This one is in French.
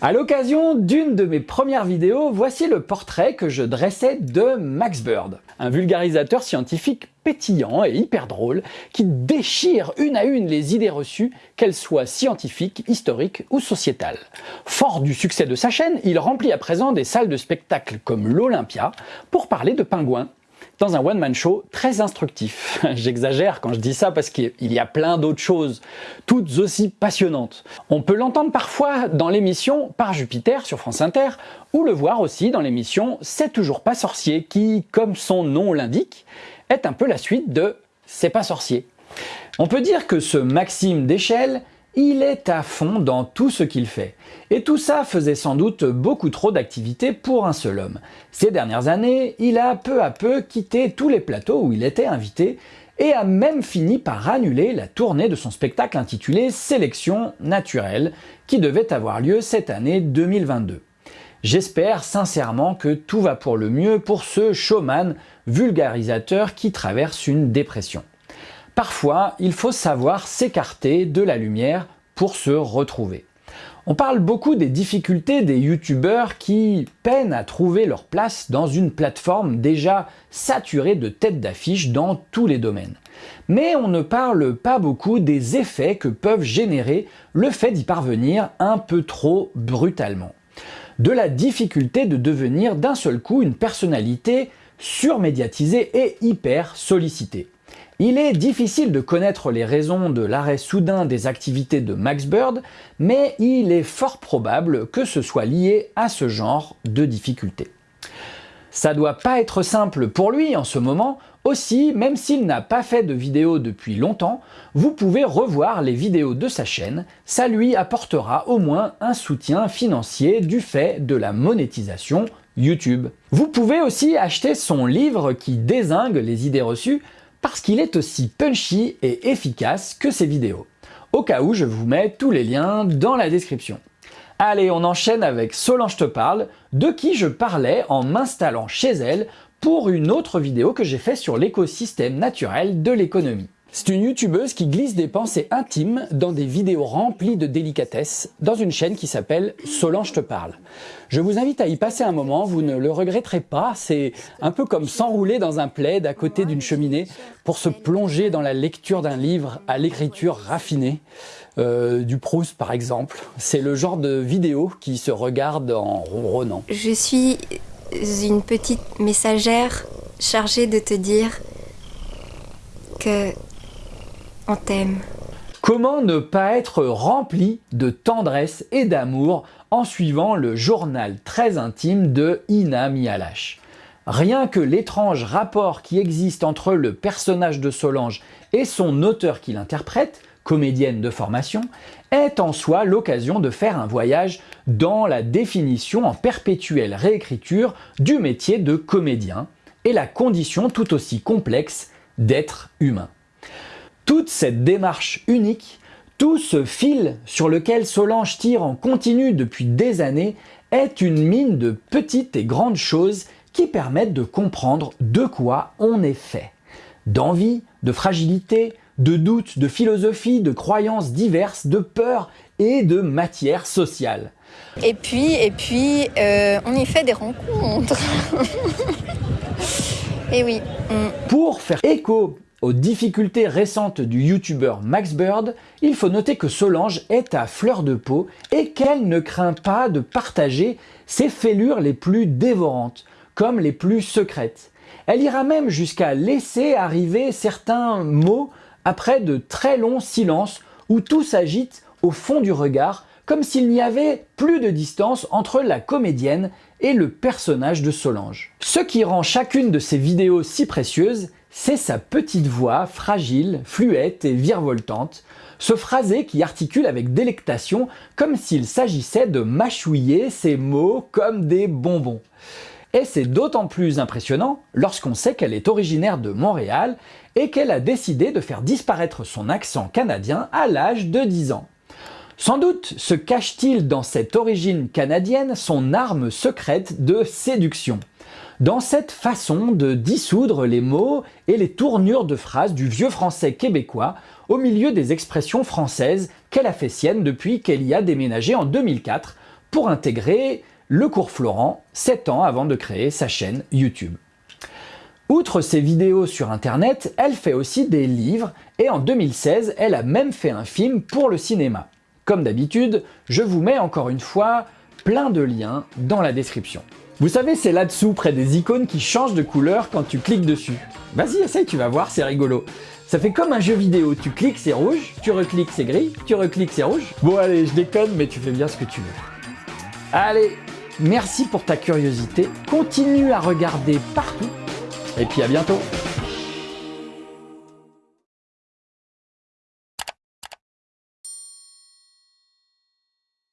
À l'occasion d'une de mes premières vidéos, voici le portrait que je dressais de Max Bird, un vulgarisateur scientifique pétillant et hyper drôle qui déchire une à une les idées reçues, qu'elles soient scientifiques, historiques ou sociétales. Fort du succès de sa chaîne, il remplit à présent des salles de spectacle comme l'Olympia pour parler de pingouins dans un one-man show très instructif. J'exagère quand je dis ça parce qu'il y a plein d'autres choses, toutes aussi passionnantes. On peut l'entendre parfois dans l'émission Par Jupiter sur France Inter, ou le voir aussi dans l'émission C'est toujours pas sorcier, qui, comme son nom l'indique, est un peu la suite de C'est pas sorcier. On peut dire que ce Maxime d'échelle il est à fond dans tout ce qu'il fait. Et tout ça faisait sans doute beaucoup trop d'activités pour un seul homme. Ces dernières années, il a peu à peu quitté tous les plateaux où il était invité et a même fini par annuler la tournée de son spectacle intitulé Sélection naturelle qui devait avoir lieu cette année 2022. J'espère sincèrement que tout va pour le mieux pour ce showman vulgarisateur qui traverse une dépression. Parfois, il faut savoir s'écarter de la lumière pour se retrouver. On parle beaucoup des difficultés des youtubeurs qui peinent à trouver leur place dans une plateforme déjà saturée de têtes d'affiche dans tous les domaines. Mais on ne parle pas beaucoup des effets que peuvent générer le fait d'y parvenir un peu trop brutalement. De la difficulté de devenir d'un seul coup une personnalité surmédiatisée et hyper sollicitée. Il est difficile de connaître les raisons de l'arrêt soudain des activités de Max Bird, mais il est fort probable que ce soit lié à ce genre de difficultés. Ça doit pas être simple pour lui en ce moment, aussi, même s'il n'a pas fait de vidéos depuis longtemps, vous pouvez revoir les vidéos de sa chaîne, ça lui apportera au moins un soutien financier du fait de la monétisation YouTube. Vous pouvez aussi acheter son livre qui désingue les idées reçues, parce qu'il est aussi punchy et efficace que ses vidéos. Au cas où, je vous mets tous les liens dans la description. Allez, on enchaîne avec Solange te parle, de qui je parlais en m'installant chez elle pour une autre vidéo que j'ai fait sur l'écosystème naturel de l'économie. C'est une youtubeuse qui glisse des pensées intimes dans des vidéos remplies de délicatesse dans une chaîne qui s'appelle Solange te parle. Je vous invite à y passer un moment, vous ne le regretterez pas, c'est un peu comme s'enrouler dans un plaid à côté d'une cheminée pour se plonger dans la lecture d'un livre à l'écriture raffinée, euh, du Proust par exemple. C'est le genre de vidéo qui se regarde en ronronnant. Je suis une petite messagère chargée de te dire que Comment ne pas être rempli de tendresse et d'amour en suivant le journal très intime de Ina Mialash? Rien que l'étrange rapport qui existe entre le personnage de Solange et son auteur qui l'interprète, comédienne de formation, est en soi l'occasion de faire un voyage dans la définition en perpétuelle réécriture du métier de comédien et la condition tout aussi complexe d'être humain. Toute cette démarche unique, tout ce fil sur lequel Solange tire en continu depuis des années est une mine de petites et grandes choses qui permettent de comprendre de quoi on est fait. D'envie, de fragilité, de doutes, de philosophie, de croyances diverses, de peur et de matière sociale. Et puis, et puis euh, on y fait des rencontres. et oui. Pour faire écho aux difficultés récentes du youtubeur Max Bird, il faut noter que Solange est à fleur de peau et qu'elle ne craint pas de partager ses fêlures les plus dévorantes, comme les plus secrètes. Elle ira même jusqu'à laisser arriver certains mots après de très longs silences où tout s'agite au fond du regard, comme s'il n'y avait plus de distance entre la comédienne et le personnage de Solange. Ce qui rend chacune de ces vidéos si précieuse, c'est sa petite voix fragile, fluette et virevoltante, ce phrasé qui articule avec délectation comme s'il s'agissait de mâchouiller ses mots comme des bonbons. Et c'est d'autant plus impressionnant lorsqu'on sait qu'elle est originaire de Montréal et qu'elle a décidé de faire disparaître son accent canadien à l'âge de 10 ans. Sans doute se cache-t-il dans cette origine canadienne son arme secrète de séduction dans cette façon de dissoudre les mots et les tournures de phrases du vieux français québécois au milieu des expressions françaises qu'elle a fait sienne depuis qu'elle y a déménagé en 2004 pour intégrer le cours Florent, 7 ans avant de créer sa chaîne YouTube. Outre ses vidéos sur internet, elle fait aussi des livres et en 2016, elle a même fait un film pour le cinéma. Comme d'habitude, je vous mets encore une fois plein de liens dans la description. Vous savez, c'est là-dessous, près des icônes qui changent de couleur quand tu cliques dessus. Vas-y, essaye, tu vas voir, c'est rigolo. Ça fait comme un jeu vidéo, tu cliques, c'est rouge, tu recliques, c'est gris, tu recliques, c'est rouge. Bon allez, je déconne, mais tu fais bien ce que tu veux. Allez, merci pour ta curiosité, continue à regarder partout, et puis à bientôt